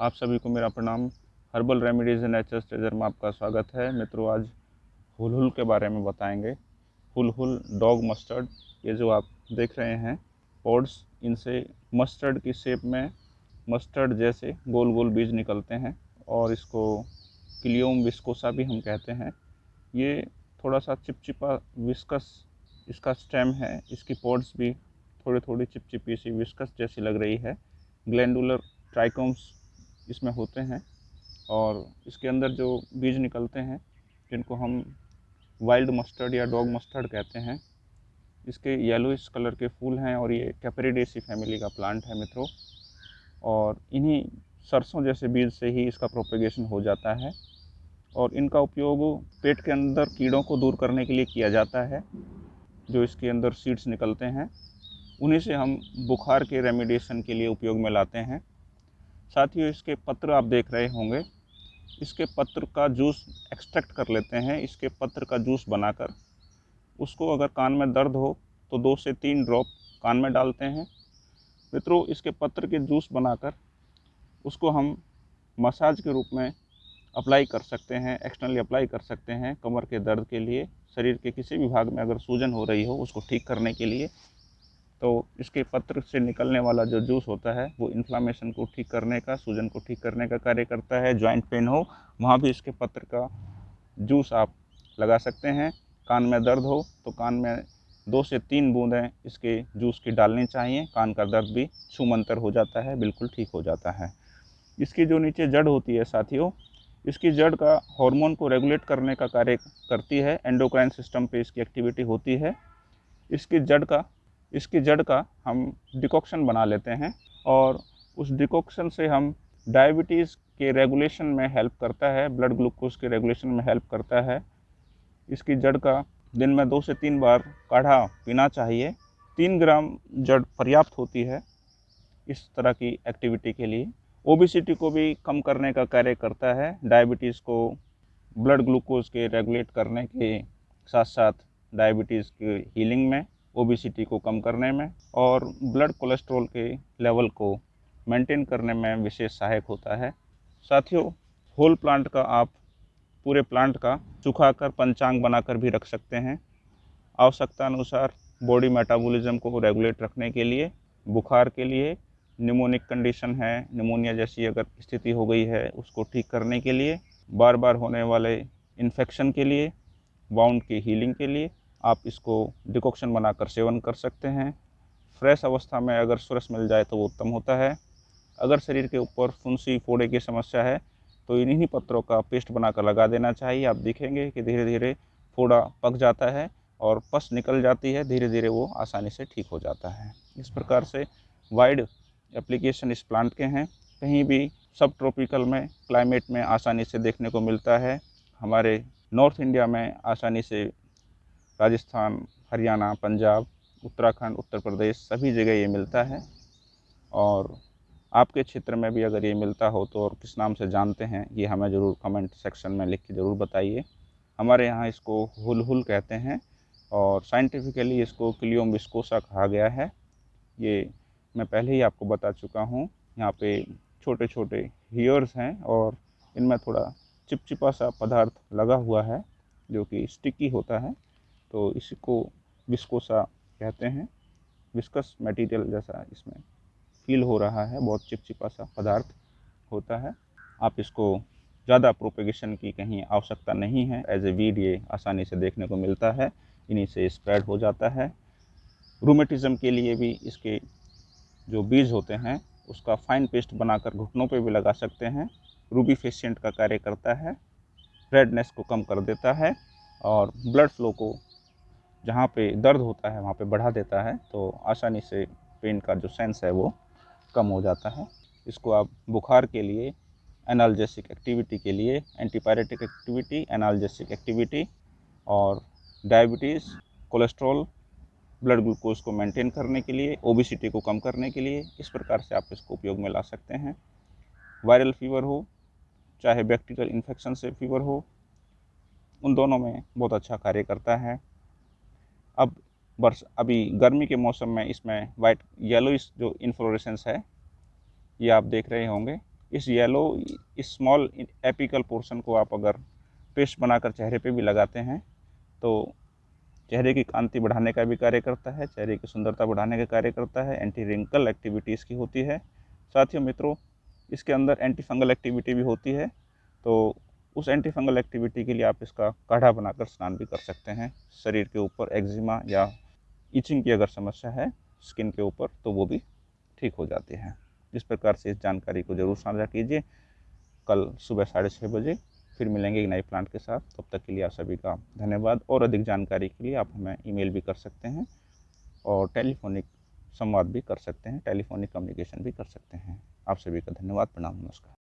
आप सभी को मेरा प्रणाम। Herbal remedies and nature's treasure में आपका स्वागत है। मित्रों, आज हुल हुल के बारे में बताएँगे। हुल हुल डॉग मस्टर्ड, ये जो आप देख रहे हैं, पॉड्स, इनसे मस्टर्ड की शेप में मस्टर्ड जैसे गोल गोल बीज निकलते हैं और इसको क्लियोम विस्कोसा भी हम कहते हैं। ये थोड़ा सा चिपचिपा विस्कस, इसका स्टेम है, इसकी पॉड्स भी थोड़ी थोड़ी चिपचिपी सी विस्कस जैसी लग रही है। ग्लैंडुलर ट्राइकोम्स इसमें होते हैं और इसके अंदर जो बीज निकलते हैं, जिनको हम वाइल्ड मस्टर्ड या डॉग मस्टर्ड कहते हैं, इसके येलोइस कलर के फूल हैं और ये कैपरीडेसी फैमिली का प्लांट है मित्रों। और इन्हीं सरसों जैसे बीज से ही इसका प्रोपेगेशन हो जाता है और इनका उपयोग पेट के अंदर कीड़ों को दूर करने के लिए किया जाता है, जो इसके अंदर सीड्स निकलते हैं। उन्हीं से हम बुखार के रेमिडिएशन के लिए उपयोग में लाते हैं। साथ ही इसके पत्र आप देख रहे होंगे। इसके पत्र का जूस एक्सट्रैक्ट कर लेते हैं। इसके पत्र का जूस बनाकर उसको अगर कान में दर्द हो तो दो से तीन ड्रॉप कान में डालते हैं। मित्रों, इसके पत्र के जूस बनाकर उसको हम मसाज के रूप में अप्लाई कर सकते हैं एक्सटर्नली अप्लाई कर सकते हैं, कमर के दर्द के लिए, शरीर के किसी भी भाग में अगर सूजन हो रही हो, उसको ठीक करने के लिए। तो इसके पत्र से निकलने वाला जो जूस होता है, वो इन्फ्लामेशन को ठीक करने का, सूजन को ठीक करने का कार्य करता है जॉइंट पेन हो, वहाँ भी इसके पत्र का जूस आप लगा सकते हैं। कान में दर्द हो तो कान में दो से तीन बूंदें इसके जूस की डालनी चाहिए। कान का दर्द भी छूमंतर हो जाता है, बिल्कुल ठीक हो जाता है। इसकी जो नीचे जड़ होती है साथियों, इसकी जड़ का हार्मोन को रेगुलेट करने का कार्य करती है। एंडोक्राइन सिस्टम पे इसकी एक्टिविटी होती है। इसकी जड़ का इसकी जड़ का हम डिकॉक्शन बना लेते हैं और उस डिकॉक्शन से हम डायबिटीज़ के रेगुलेशन में हेल्प करता है, ब्लड ग्लूकोज के रेगुलेशन में हेल्प करता है। इसकी जड़ का दिन में दो से तीन बार काढ़ा पीना चाहिए। तीन ग्राम जड़ पर्याप्त होती है इस तरह की एक्टिविटी के लिए। ओबिसिटी को भी कम करने का कार्य करता है, डायबिटीज़ को ब्लड ग्लूकोज के रेगुलेट करने के साथ साथ डायबिटीज़ की हीलिंग में। ओबिसिटी को कम करने में और ब्लड कोलेस्ट्रॉल के लेवल को मेंटेन करने में विशेष सहायक होता है। साथियों होल प्लांट का आप पूरे प्लांट का सुखाकर पंचांग बनाकर भी रख सकते हैं। आवश्यकता अनुसार बॉडी मेटाबॉलिज्म को रेगुलेट रखने के लिए, बुखार के लिए निमोनिक कंडीशन है निमोनिया जैसी अगर स्थिति हो गई है उसको ठीक करने के लिए बार बार होने वाले इन्फेक्शन के लिए बाउंड की हीलिंग के लिए आप इसको डिकॉक्शन बनाकर सेवन कर सकते हैं। फ्रेश अवस्था में अगर सुरस मिल जाए तो वो उत्तम होता है। अगर शरीर के ऊपर फुंसी फोड़े की समस्या है तो इन्हीं पत्रों का पेस्ट बनाकर लगा देना चाहिए। आप देखेंगे कि धीरे धीरे फोड़ा पक जाता है और पस निकल जाती है। धीरे धीरे वो आसानी से ठीक हो जाता है। इस प्रकार से वाइड एप्लीकेशन इस प्लांट के हैं। कहीं भी सब ट्रॉपिकल में, क्लाइमेट में आसानी से देखने को मिलता है। हमारे नॉर्थ इंडिया में आसानी से राजस्थान, हरियाणा, पंजाब, उत्तराखंड, उत्तर प्रदेश सभी जगह ये मिलता है। और आपके क्षेत्र में भी अगर ये मिलता हो तो और किस नाम से जानते हैं, ये हमें ज़रूर कमेंट सेक्शन में लिख के ज़रूर बताइए। हमारे यहाँ इसको हुल हुल कहते हैं और साइंटिफिकली इसको क्लियोम विस्कोसा कहा गया है। ये मैं पहले ही आपको बता चुका हूँ, यहाँ पे छोटे छोटे हीयर्स हैं और इनमें थोड़ा चिपचिपा सा पदार्थ लगा हुआ है जो कि स्टिकी होता है। तो इसको विस्कोसा कहते हैं। विस्कस मटेरियल जैसा इसमें फील हो रहा है, बहुत चिपचिपा सा पदार्थ होता है। आप इसको ज़्यादा प्रोपेगेशन की कहीं आवश्यकता नहीं है। एज ए वीड ये आसानी से देखने को मिलता है, इन्हीं से स्प्रेड हो जाता है। रूमेटिज़म के लिए भी इसके जो बीज होते हैं, उसका फाइन पेस्ट बनाकर घुटनों पे भी लगा सकते हैं। रूबी फेशियंट का कार्य करता है रेडनेस को कम कर देता है और ब्लड फ्लो को जहाँ पे दर्द होता है, वहाँ पे बढ़ा देता है तो आसानी से पेन का जो सेंस है वो कम हो जाता है। इसको आप बुखार के लिए एनाल्जेसिक एक्टिविटी के लिए एंटीपायरेटिक एक्टिविटी एनाल्जेसिक एक्टिविटी और डायबिटीज़ कोलेस्ट्रॉल ब्लड ग्लूकोज को मेंटेन करने के लिए ओबिसिटी को कम करने के लिए इस प्रकार से आप इसको उपयोग में ला सकते हैं। वायरल फीवर हो, चाहे बैक्टीरियल इन्फेक्शन से फीवर हो, उन दोनों में बहुत अच्छा कार्य करता है। अब वर्ष, अभी गर्मी के मौसम में इसमें वाइट येलोइस जो इन्फ्लोरेसेंस है, ये आप देख रहे होंगे। इस येलो इस स्मॉल एपिकल पोर्शन को आप अगर पेस्ट बनाकर चेहरे पे भी लगाते हैं तो चेहरे की कांति बढ़ाने का भी कार्य करता है, चेहरे की सुंदरता बढ़ाने का कार्य करता है एंटी रिंकल एक्टिविटीज़ की होती है। साथियों मित्रों, इसके अंदर एंटी फंगल एक्टिविटी भी होती है तो उस एंटी फंगल एक्टिविटी के लिए आप इसका काढ़ा बनाकर स्नान भी कर सकते हैं। शरीर के ऊपर एक्जिमा या इचिंग की अगर समस्या है स्किन के ऊपर तो वो भी ठीक हो जाती है। इस प्रकार से इस जानकारी को ज़रूर साझा कीजिए। कल सुबह साढ़े छः बजे फिर मिलेंगे एक नए प्लांट के साथ। तब तक के लिए आप सभी का धन्यवाद और अधिक जानकारी के लिए आप हमें ईमेल भी कर सकते हैं और टेलीफोनिक संवाद भी कर सकते हैं टेलीफोनिक कम्युनिकेशन भी कर सकते हैं। आप सभी का धन्यवाद। प्रणाम, नमस्कार।